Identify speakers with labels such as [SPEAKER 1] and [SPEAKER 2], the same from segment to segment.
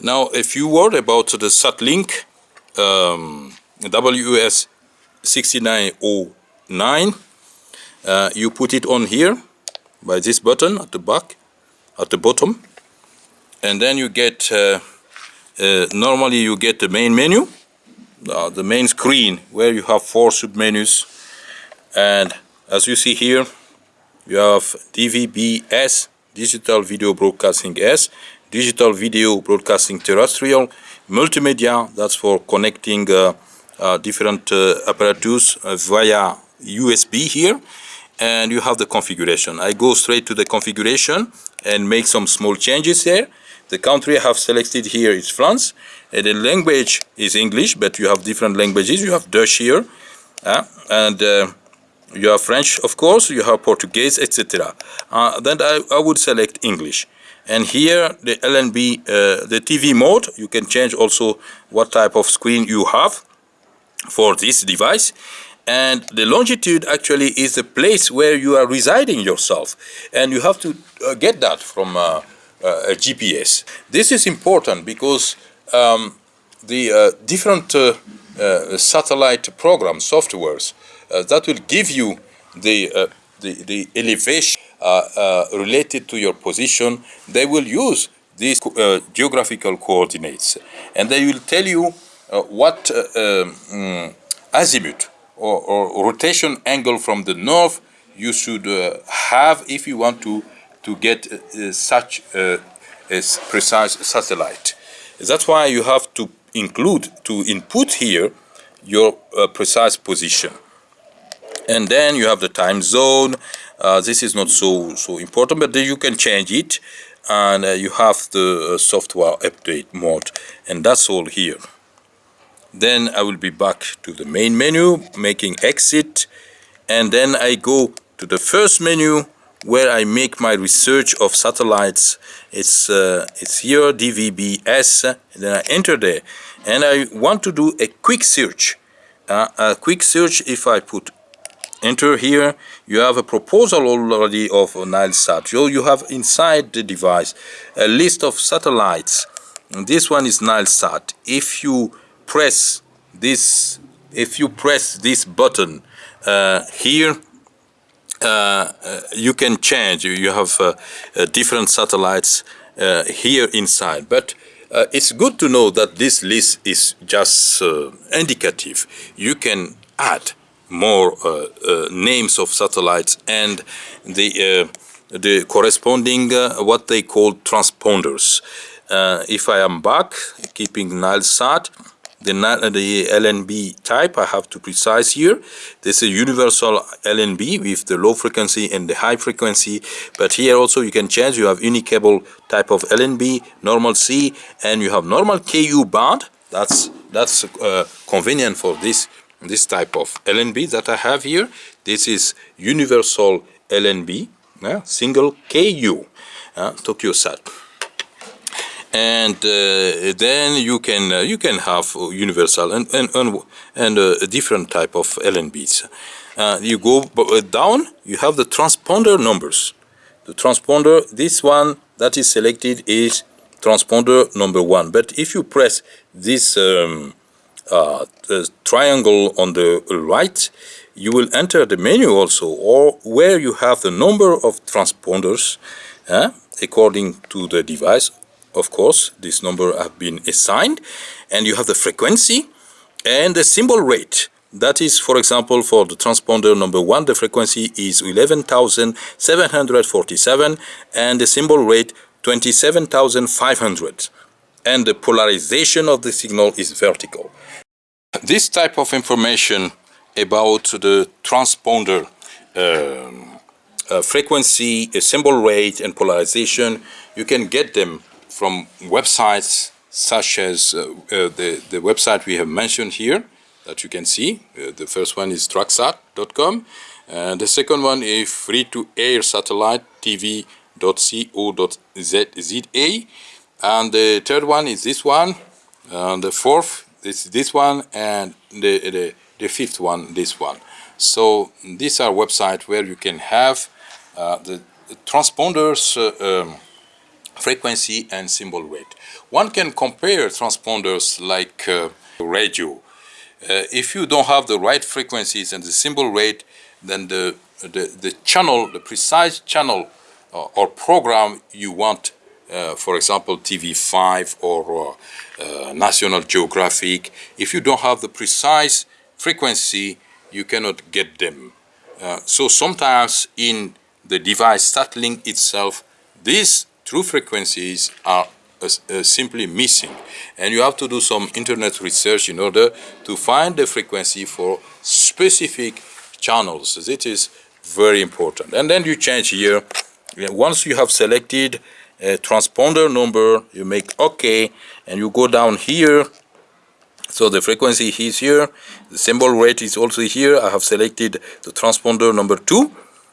[SPEAKER 1] Now, if you worry about the SatLink um, WS 6909, uh, you put it on here by this button at the back, at the bottom, and then you get, uh, uh, normally you get the main menu, uh, the main screen where you have four submenus, and as you see here, you have DVB-S, Digital Video Broadcasting S, Digital Video Broadcasting Terrestrial, Multimedia, that's for connecting uh, uh, different uh, apparatus via USB here, and you have the configuration. I go straight to the configuration and make some small changes there. The country I have selected here is France, and the language is English, but you have different languages. You have Dutch here, uh, and uh, you have French, of course, you have Portuguese, etc. Uh, then I, I, would select English. And here, the LNB, uh, the TV mode, you can change also what type of screen you have for this device. And the longitude actually is the place where you are residing yourself. And you have to uh, get that from uh, uh, a GPS. This is important because um, the uh, different satellite program softwares uh, that will give you the, uh, the, the, elevation uh, Uh, uh, related to your position. They will use these uh, geographical coordinates and they will tell you what um, mm, azimuth or, or, rotation angle from the north you should have if you want to to get uh, such a, precise satellite. That's why you have to include, to input here, your uh, precise position and then you have the time zone uh, this is not so so important but you can change it and uh, you have the uh, software update mode and that's all here. Then I will be back to the main menu making exit and then I go to the first menu where I make my research of satellites. It's uh, it's here DVB-S then I enter there. And I want to do a quick search. Uh, a quick search if I put enter here you have a proposal already of Nilesat so you have inside the device a list of satellites. And this one is Nilesat if you press this if you press this button uh, here uh, uh you can change. You have uh, uh different satellites uh, here inside. But it's good to know that this list is just indicative. You can add more uh, uh, names of satellites and the uh, the corresponding what they call transponders. if I am back, keeping Nilesat, the, the LNB type I have to precise here. This is a universal LNB with the low frequency and the high frequency. But here also you can change. You have unicable type of LNB, normal C, and you have normal KU band. That's that's uh, convenient for this this type of LNB that I have here. This is universal LNB, uh, single KU, uh, Tokyo Sat. And uh, then you can uh, you can have universal and and and, and uh, a different type of LNBs. Uh, you go down, you have the transponder numbers. The transponder, this one that is selected is transponder number one. But if you press this um, uh, triangle on the right, you will enter the menu also, or where you have the number of transponders uh, according to the device. Of course, this number have been assigned, and you have the frequency and the symbol rate. That is, for example, for the transponder number one, the frequency is 11,747 and the symbol rate 27,500 and the polarization of the signal is vertical. This type of information about the transponder um, uh, frequency, symbol rate and polarization, you can get them from websites such as uh, uh, the, the website we have mentioned here that you can see. Uh, the first one is tracksat.com and the second one is free-to-air satellite tv.co.za and the third one is this one and the fourth is this one and the, the, the fifth one this one so these are websites where you can have uh, the, the, transponders uh, um, frequency and symbol rate. One can compare transponders like uh, radio. Uh, if you don't have the right frequencies and the symbol rate, then the, the, the channel, the precise channel uh, or program you want, uh, for example, TV5 or uh, National Geographic, if you don't have the precise frequency, you cannot get them. Uh, so sometimes in the device SatLink itself, these true frequencies are uh, uh, simply missing. And you have to do some internet research in order to find the frequency for specific channels. It is very important. And then you change here. Once you have selected transponder number, you make OK, and you go down here. So the frequency is here, the symbol rate is also here. I have selected the transponder number two.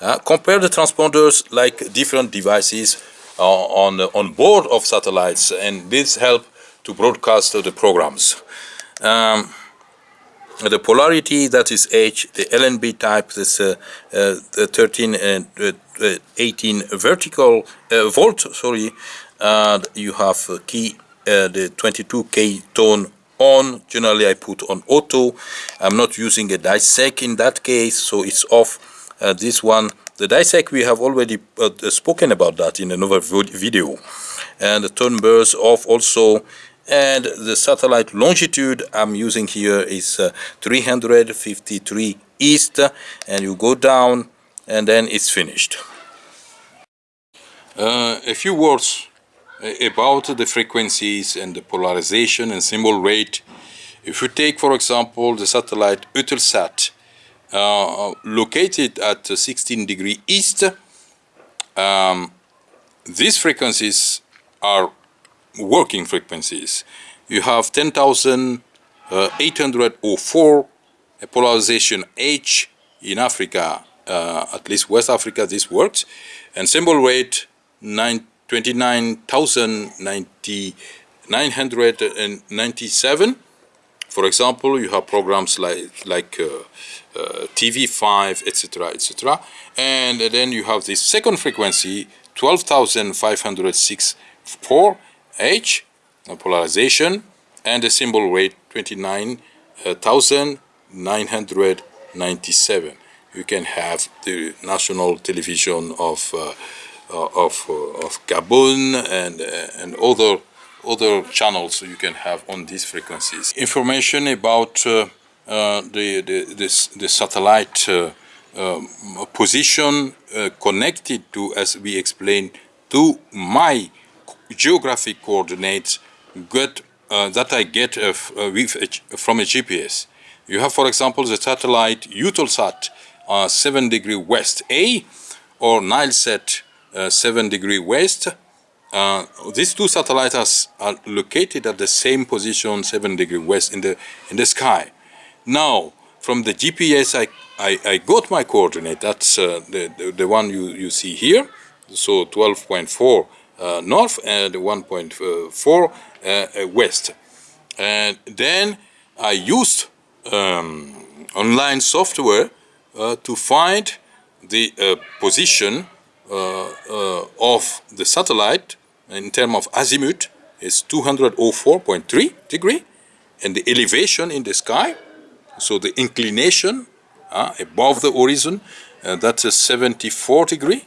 [SPEAKER 1] Uh, compare the transponders like different devices uh, on, on board of satellites and this help to broadcast the programs. Um, the polarity that is H, the LNB type, this uh, uh, the 13 and uh, uh, 18 vertical uh, volt, sorry, you have key the 22k tone on. Generally, I put on auto. I'm not using a DiSEqC in that case, so it's off. this one the DiSEqC, we have already uh, spoken about that in another video. And the tone burst off also. And the satellite longitude I'm using here is uh, 353 east. And you go down and then it's finished. Uh, a few words uh, about the frequencies and the polarization and symbol rate. If you take, for example, the satellite Eutelsat, uh, located at 16 degree east. Um, these frequencies are working frequencies. You have 10,804 uh, polarization H in Africa, uh, at least West Africa, this works, and symbol rate 29,997. For example, you have programs like, like uh, uh, TV5, etc., etc. And then you have the second frequency, 12,506 H, polarization, and the symbol rate 29,997. You can have the national television of uh, uh of, uh, of Gabon and uh, and other other channels you can have on these frequencies. Information about uh, the, the, this, the satellite uh, um, position uh, connected to, as we explained, to my geographic coordinates get, that I get with a, from a GPS. You have, for example, the satellite Eutelsat uh, 7 degree west A or Nilesat uh, 7 degree west. Uh, these two satellites are located at the same position 7 degree west in the, in the sky. Now, from the GPS, I, I, I got my coordinate. That's uh, the, the, the, one you, you see here. So 12.4 uh, north and 1.4 uh, uh, west. And then I used um, online software uh, to find the uh, position of the satellite in terms of azimuth is 204.3 degree and the elevation in the sky so the inclination uh, above the horizon, uh, that's a 74 degree.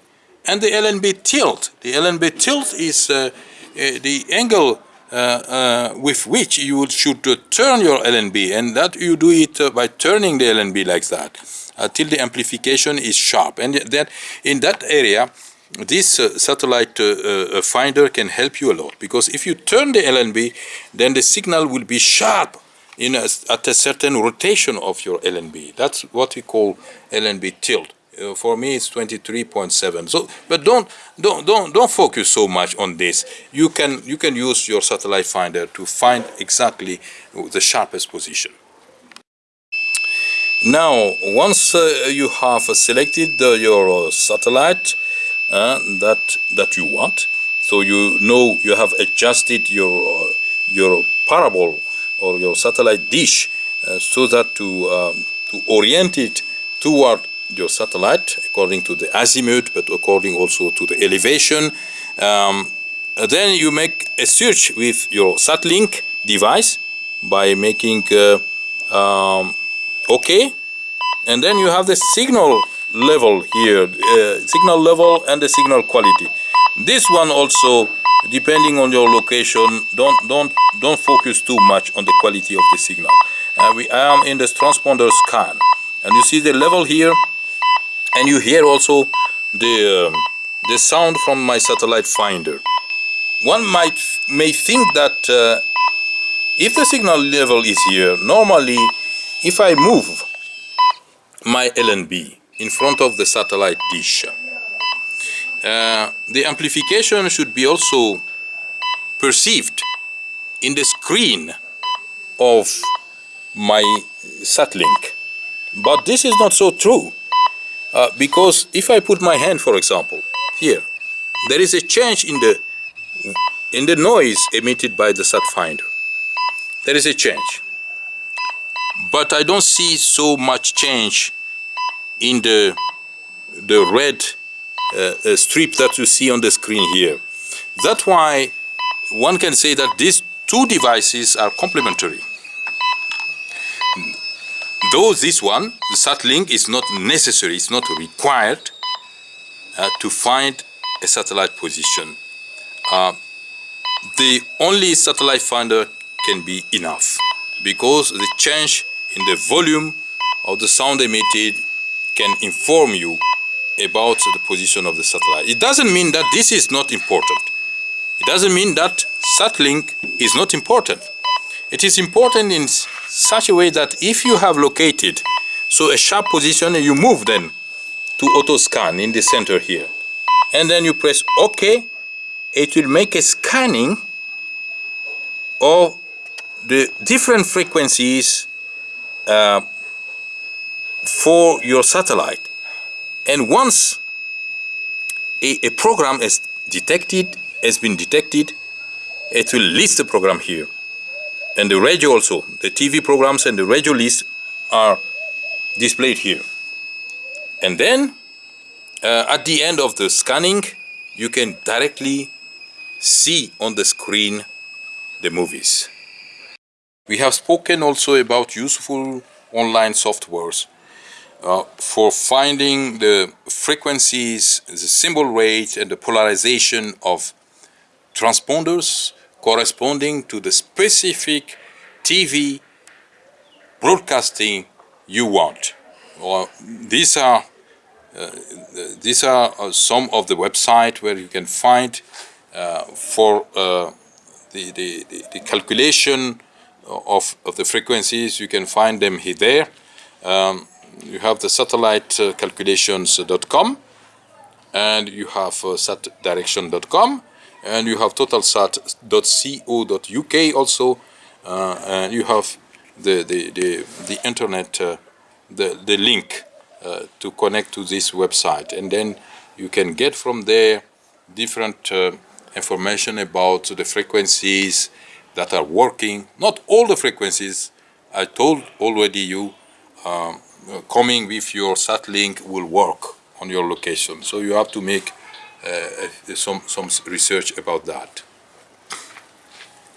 [SPEAKER 1] And the LNB tilt, the LNB tilt is uh, uh the angle uh, uh, with which you should turn your LNB and that you do it by turning the LNB like that until the amplification is sharp. And that in that area, this uh, satellite uh, uh, finder can help you a lot because if you turn the LNB then the signal will be sharp in a, at a certain rotation of your LNB. That's what we call LNB tilt. Uh, for me, it's 23.7. So, but don't don't don't don't focus so much on this. You can you can use your satellite finder to find exactly the sharpest position. Now, once uh, you have selected uh, your satellite uh, that that you want, so you know you have adjusted your uh, your parabol or your satellite dish uh, so that to, um, to orient it toward your satellite according to the azimuth but according also to the elevation. Um, then you make a search with your SatLink device by making uh, um, OK. And then you have the signal level here uh, signal level and the signal quality. This one also depending on your location don't don't don't focus too much on the quality of the signal. Uh, we I am in this transponder scan. And you see the level here and you hear also the um, the sound from my satellite finder one might may think that uh, if the signal level is here normally if I move my LNB in front of the satellite dish uh, the amplification should be also perceived in the screen of my SatLink. But this is not so true uh, because if I put my hand, for example, here, there is a change in the in the noise emitted by the sat finder. There is a change. But I don't see so much change in the the red uh, strip that you see on the screen here. That's why one can say that these two devices are complementary. Though this one, the SatLink, is not necessary, it's not required uh, to find a satellite position. Uh, the only satellite finder can be enough because the change in the volume of the sound emitted can inform you about the position of the satellite. It doesn't mean that this is not important. It doesn't mean that SatLink is not important. It is important in such a way that if you have located so a sharp position you move then to auto scan in the center here and then you press OK it will make a scanning of the different frequencies uh, for your satellite and once a, a program is detected, has been detected, it will list the program here. And the radio also, the TV programs and the radio list are displayed here. And then uh, at the end of the scanning, you can directly see on the screen the movies. We have spoken also about useful online softwares uh, for finding the frequencies, the symbol rate and the polarization of transponders corresponding to the specific TV broadcasting you want. Well, these are uh, these are uh, some of the website where you can find uh, for uh, the, the, the, calculation of, of the frequencies, you can find them here there. Um, you have the satellite uh, and you have uh, satdirection.com and you have totalsat.co.uk also uh, and you have the the the, the internet uh, the the link uh, to connect to this website and then you can get from there different uh, information about the frequencies that are working not all the frequencies I told already you um, coming with your sat link will work on your location. So you have to make Uh, uh, some, some research about that.